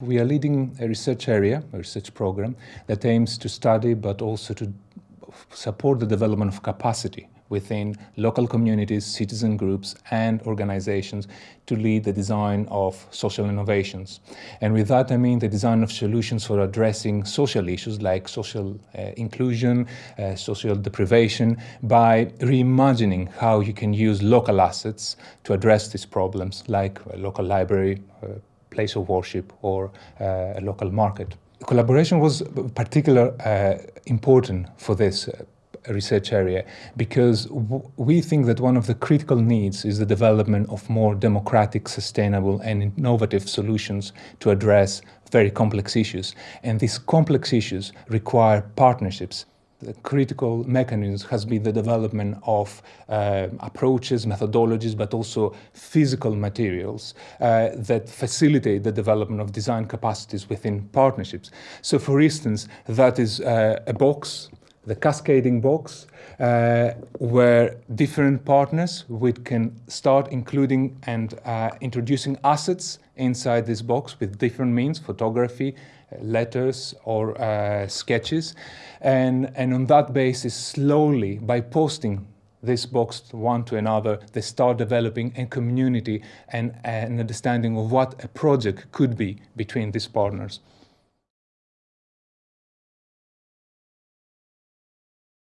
We are leading a research area, a research program, that aims to study but also to support the development of capacity within local communities, citizen groups and organizations to lead the design of social innovations. And with that I mean the design of solutions for addressing social issues like social uh, inclusion, uh, social deprivation, by reimagining how you can use local assets to address these problems like a local library, uh, place of worship or uh, a local market. Collaboration was particularly uh, important for this uh, research area because we think that one of the critical needs is the development of more democratic, sustainable and innovative solutions to address very complex issues. And these complex issues require partnerships the critical mechanism has been the development of uh, approaches, methodologies, but also physical materials uh, that facilitate the development of design capacities within partnerships. So for instance, that is uh, a box, the cascading box, uh, where different partners we can start including and uh, introducing assets inside this box with different means, photography, letters or uh, sketches. And, and on that basis, slowly, by posting this box one to another, they start developing a community and an understanding of what a project could be between these partners.